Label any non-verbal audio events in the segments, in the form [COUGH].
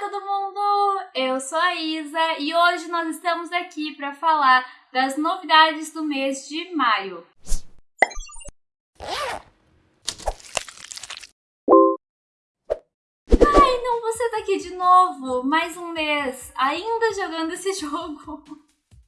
todo mundo! Eu sou a Isa e hoje nós estamos aqui para falar das novidades do mês de maio. Ai, não, você tá aqui de novo! Mais um mês, ainda jogando esse [LAUGHS] jogo.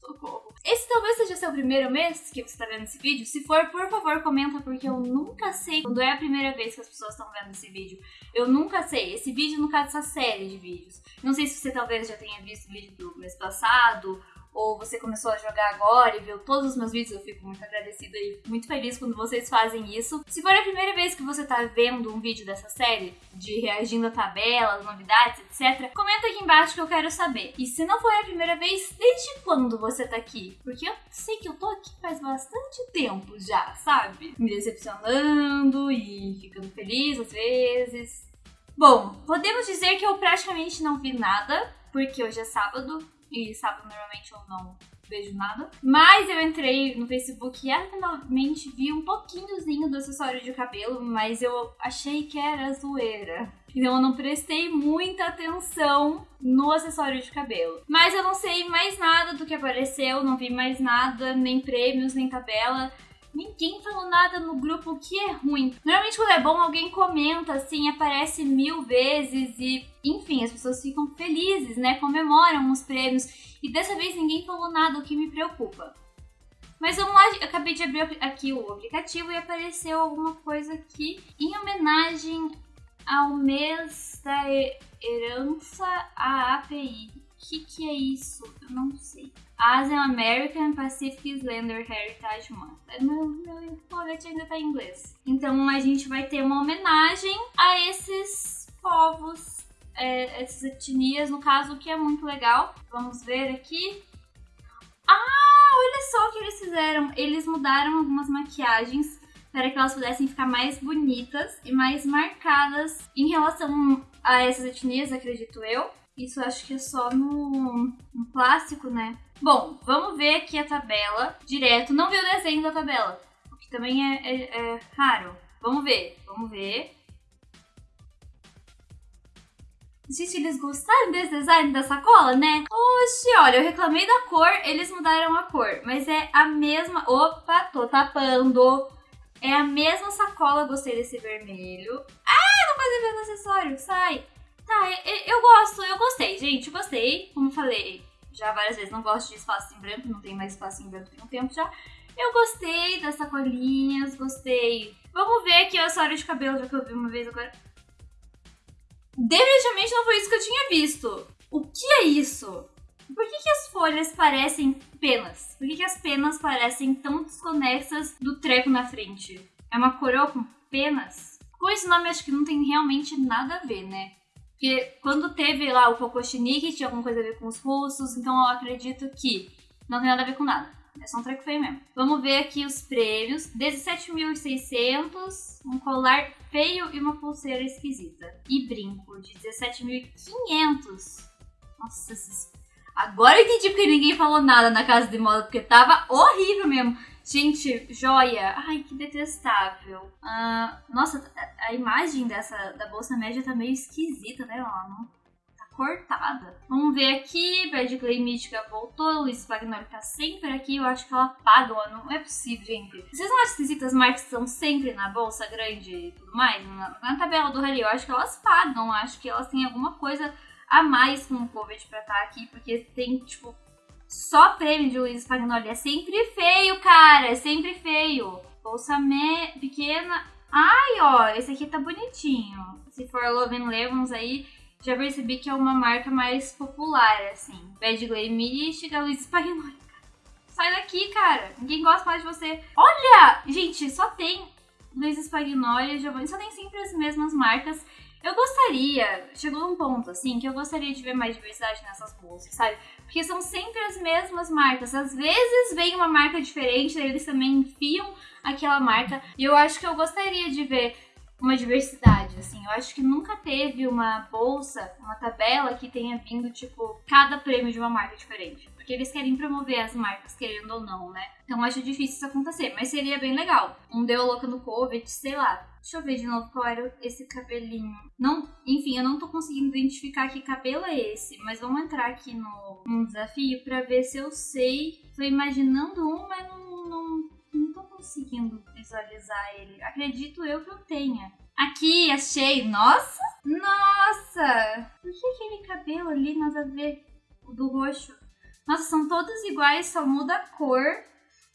Socorro. Talvez seja seu primeiro mês que você está vendo esse vídeo. Se for, por favor, comenta, porque eu nunca sei quando é a primeira vez que as pessoas estão vendo esse vídeo. Eu nunca sei. Esse vídeo, no caso, essa série de vídeos. Não sei se você talvez já tenha visto o vídeo do mês passado, ou você começou a jogar agora e viu todos os meus vídeos, eu fico muito agradecida e muito feliz quando vocês fazem isso. Se for a primeira vez que você tá vendo um vídeo dessa série, de reagindo a tabelas, novidades, etc., comenta aqui embaixo que eu quero saber. E se não for a primeira vez, desde quando você tá aqui? Porque eu sei que eu tô aqui faz bastante tempo já, sabe? Me decepcionando e ficando feliz às vezes. Bom, podemos dizer que eu praticamente não vi nada, porque hoje é sábado, e sábado normalmente eu não vejo nada. Mas eu entrei no Facebook e finalmente vi um pouquinhozinho do acessório de cabelo, mas eu achei que era zoeira. Então eu não prestei muita atenção no acessório de cabelo. Mas eu não sei mais nada do que apareceu, não vi mais nada, nem prêmios, nem tabela. Ninguém falou nada no grupo que é ruim. Normalmente quando é bom, alguém comenta, assim, aparece mil vezes e, enfim, as pessoas ficam felizes, né? Comemoram os prêmios. E dessa vez ninguém falou nada, o que me preocupa. Mas vamos lá, eu acabei de abrir aqui o aplicativo e apareceu alguma coisa aqui em homenagem ao mês da herança à API. Que, que é isso? Eu não sei. Asian American Pacific Islander Heritage Month. É, meu, meu colete ainda tá em inglês. Então a gente vai ter uma homenagem a esses povos, é, essas etnias, no caso, o que é muito legal. Vamos ver aqui. Ah, olha só o que eles fizeram. Eles mudaram algumas maquiagens para que elas pudessem ficar mais bonitas e mais marcadas em relação a essas etnias, acredito eu. Isso acho que é só no, no clássico, né? Bom, vamos ver aqui a tabela direto. Não vi o desenho da tabela, o que também é, é, é raro. Vamos ver, vamos ver. Gente, eles gostaram desse design da sacola, né? Oxe, olha, eu reclamei da cor, eles mudaram a cor. Mas é a mesma... Opa, tô tapando. É a mesma sacola, gostei desse vermelho. Ah, não fazer ver no acessório, sai. Tá, eu, eu gosto, eu gostei, gente, gostei. Como falei já várias vezes, não gosto de espaço em branco, não tem mais espaço em branco tem um tempo já. Eu gostei das sacolinhas, gostei. Vamos ver aqui o acessório de cabelo, já que eu vi uma vez agora. Definitivamente não foi isso que eu tinha visto. O que é isso? Por que, que as folhas parecem penas? Por que, que as penas parecem tão desconexas do treco na frente? É uma coroa com penas? Com esse nome acho que não tem realmente nada a ver, né? Porque quando teve lá o Kokoshnik, tinha alguma coisa a ver com os russos, então eu acredito que não tem nada a ver com nada. É só um treco feio mesmo. Vamos ver aqui os prêmios. 17.600, um colar feio e uma pulseira esquisita. E brinco de 17.500. Nossa. Agora eu entendi porque ninguém falou nada na casa de moda, porque tava horrível mesmo. Gente, joia. Ai, que detestável. Uh, nossa, a imagem dessa da bolsa média tá meio esquisita, né? Ela não tá cortada. Vamos ver aqui. Bad Clay Mística voltou. Luiz Pagnoli tá sempre aqui. Eu acho que ela paga. Não é possível, gente. Vocês não acham esquisitas as marcas estão sempre na bolsa grande e tudo mais? Na, na tabela do Rally, eu acho que elas pagam. Eu acho que elas têm alguma coisa a mais com o COVID pra estar tá aqui. Porque tem, tipo, só prêmio de Luiz Spagnoli. É sempre feio, cara. É sempre feio. Bolsa me... pequena. Ai, ó. Esse aqui tá bonitinho. Se for Love and Lemons aí, já percebi que é uma marca mais popular, assim. Bad Glay Mística, Luiz Spagnoli. Sai daqui, cara. Ninguém gosta mais de você. Olha! Gente, só tem Luiz Spagnoli, Giovanni. Só tem sempre as mesmas marcas. Eu gostaria, chegou um ponto assim, que eu gostaria de ver mais diversidade nessas bolsas, sabe? Porque são sempre as mesmas marcas. Às vezes vem uma marca diferente, eles também enfiam aquela marca. E eu acho que eu gostaria de ver uma diversidade, assim. Eu acho que nunca teve uma bolsa, uma tabela que tenha vindo, tipo, cada prêmio de uma marca diferente. Porque eles querem promover as marcas, querendo ou não, né? Então acho difícil isso acontecer, mas seria bem legal. Um deu louca no Covid, sei lá. Deixa eu ver de novo qual era esse cabelinho. Não, enfim, eu não tô conseguindo identificar que cabelo é esse, mas vamos entrar aqui no, no desafio para ver se eu sei. Tô imaginando um, mas não, não conseguindo visualizar ele. Acredito eu que eu tenha. Aqui, achei. Nossa! Nossa! Por que aquele cabelo ali nada a ver? O do roxo. Nossa, são todos iguais, só muda a cor.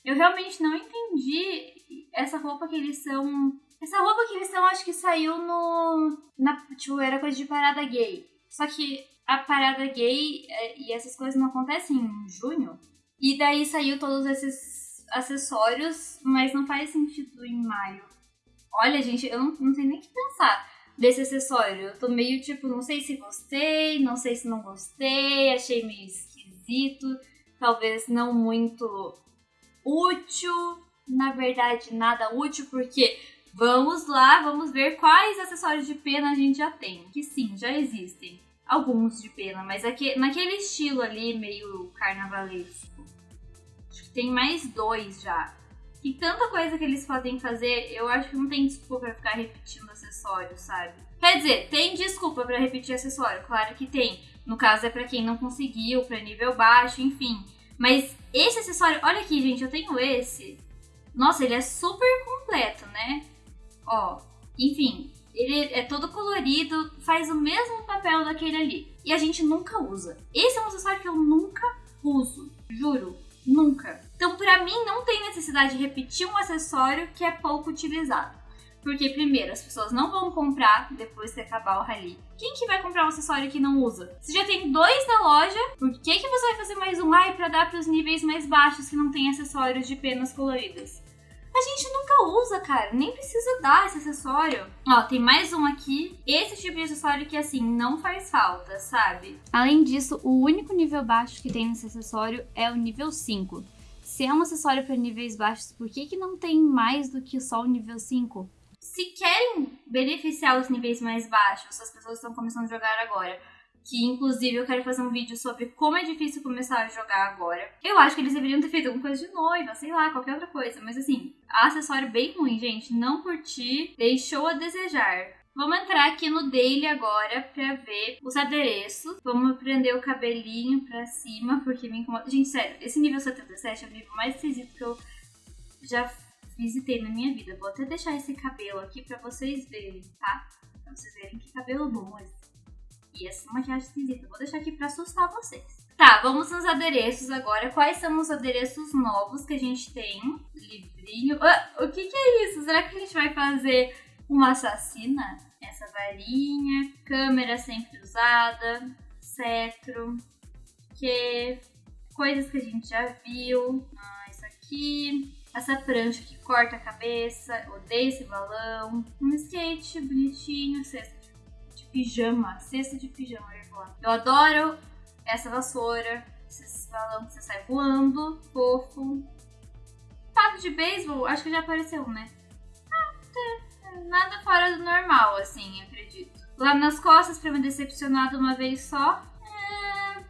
Eu realmente não entendi essa roupa que eles são. Essa roupa que eles são, acho que saiu no. Na, tipo, era coisa de parada gay. Só que a parada gay é, e essas coisas não acontecem em junho. E daí saiu todos esses acessórios, mas não faz sentido em maio. Olha, gente, eu não, não sei nem o que pensar desse acessório. Eu tô meio tipo, não sei se gostei, não sei se não gostei, achei meio esquisito, talvez não muito útil. Na verdade, nada útil, porque vamos lá, vamos ver quais acessórios de pena a gente já tem. Que sim, já existem. Alguns de pena, mas aqui, naquele estilo ali, meio carnavalesco. Tem mais dois já. E tanta coisa que eles podem fazer, eu acho que não tem desculpa pra ficar repetindo acessório, sabe? Quer dizer, tem desculpa para repetir acessório, claro que tem. No caso é para quem não conseguiu, para nível baixo, enfim. Mas esse acessório, olha aqui, gente, eu tenho esse. Nossa, ele é super completo, né? Ó, enfim, ele é todo colorido, faz o mesmo papel daquele ali. E a gente nunca usa. Esse é um acessório que eu nunca uso, juro. Nunca. Então, para mim, não tem necessidade de repetir um acessório que é pouco utilizado. Porque, primeiro, as pessoas não vão comprar depois que acabar o rally. Quem que vai comprar um acessório que não usa? Você já tem dois na loja, por que, que você vai fazer mais um ai para dar para os níveis mais baixos que não tem acessórios de penas coloridas? A gente nunca usa, cara. Nem precisa dar esse acessório. Ó, tem mais um aqui. Esse tipo de acessório que, assim, não faz falta, sabe? Além disso, o único nível baixo que tem nesse acessório é o nível 5. Se é um acessório para níveis baixos, por que, que não tem mais do que só o nível 5? Se querem beneficiar os níveis mais baixos, as pessoas estão começando a jogar agora, que inclusive eu quero fazer um vídeo sobre como é difícil começar a jogar agora. Eu acho que eles deveriam ter feito alguma coisa de noiva, sei lá, qualquer outra coisa. Mas assim, acessório bem ruim, gente. Não curti, deixou a desejar. Vamos entrar aqui no daily agora pra ver os adereços. Vamos prender o cabelinho pra cima, porque me incomoda. Gente, sério, esse nível 77 é o nível mais esquisito que eu já visitei na minha vida. Vou até deixar esse cabelo aqui pra vocês verem, tá? Pra vocês verem que cabelo bom esse. E essa maquiagem esquisita. Vou deixar aqui pra assustar vocês. Tá, vamos nos adereços agora. Quais são os adereços novos que a gente tem? Livrinho. Ah, o que, que é isso? Será que a gente vai fazer uma assassina? Essa varinha, câmera sempre usada, cetro, que coisas que a gente já viu. Ah, isso aqui. Essa prancha que corta a cabeça. Odeio esse balão. Um skate bonitinho, cesta pijama, cesta de pijama, eu adoro essa vassoura, esses balão que você sai voando, fofo. Taco de beisebol, acho que já apareceu, né? Ah, nada fora do normal, assim, acredito. Lá nas costas pra me decepcionar de uma vez só. É...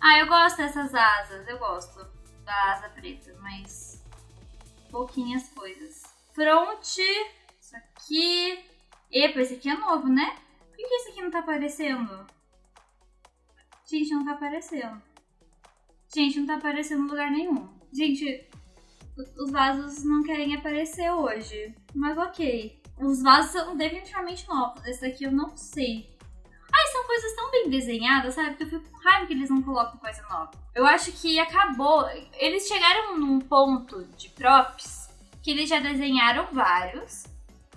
Ah, eu gosto dessas asas, eu gosto da asa preta, mas pouquinhas coisas. Fronte, isso aqui. Epa, esse aqui é novo, né? Por que esse aqui não tá aparecendo? Gente, não tá aparecendo. Gente, não tá aparecendo em lugar nenhum. Gente, os vasos não querem aparecer hoje. Mas ok. Os vasos são definitivamente novos. Esse daqui eu não sei. Ai, são coisas tão bem desenhadas, sabe? Que eu fico com raiva que eles não colocam coisa nova. Eu acho que acabou. Eles chegaram num ponto de props que eles já desenharam vários.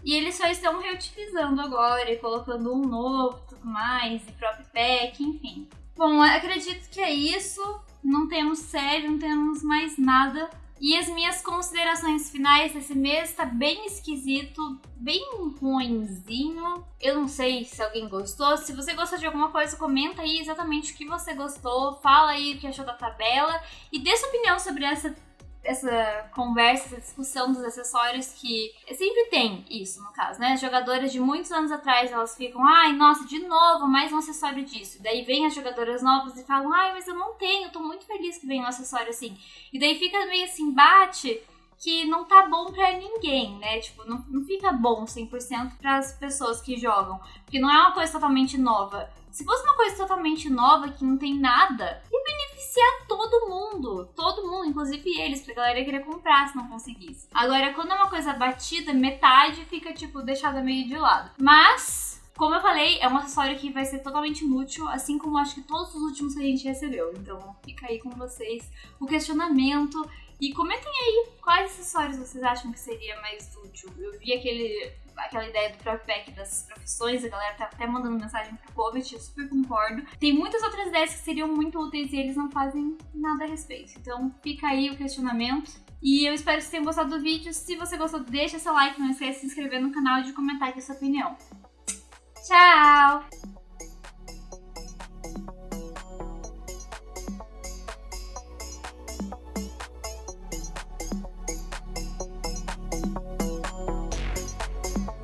E eles só estão reutilizando agora e colocando um novo tudo mais, e próprio pack, enfim. Bom, acredito que é isso. Não temos série, não temos mais nada. E as minhas considerações finais desse mês tá bem esquisito, bem ruimzinho. Eu não sei se alguém gostou. Se você gostou de alguma coisa, comenta aí exatamente o que você gostou. Fala aí o que achou da tabela. E dê sua opinião sobre essa essa conversa, essa discussão dos acessórios que sempre tem isso, no caso, né? As jogadoras de muitos anos atrás, elas ficam, ai, nossa, de novo, mais um acessório disso. Daí vem as jogadoras novas e falam, ai, mas eu não tenho, tô muito feliz que vem um acessório assim. E daí fica meio assim, bate que não tá bom pra ninguém, né? Tipo, não, não fica bom 100% para as pessoas que jogam, porque não é uma coisa totalmente nova. Se fosse uma coisa totalmente nova, que não tem nada, ia beneficiar todo mundo. Todo mundo, inclusive eles, pra galera querer comprar se não conseguisse. Agora, quando é uma coisa batida, metade fica, tipo, deixada meio de lado. Mas, como eu falei, é um acessório que vai ser totalmente inútil, assim como acho que todos os últimos que a gente recebeu. Então, fica aí com vocês o questionamento. E comentem aí quais acessórios vocês acham que seria mais útil. Eu vi aquele, aquela ideia do próprio pack das profissões, a galera tá até mandando mensagem pro Covet, eu super concordo. Tem muitas outras ideias que seriam muito úteis e eles não fazem nada a respeito. Então fica aí o questionamento. E eu espero que vocês tenham gostado do vídeo. Se você gostou, deixa seu like, não esqueça de se inscrever no canal e de comentar aqui sua opinião. Tchau!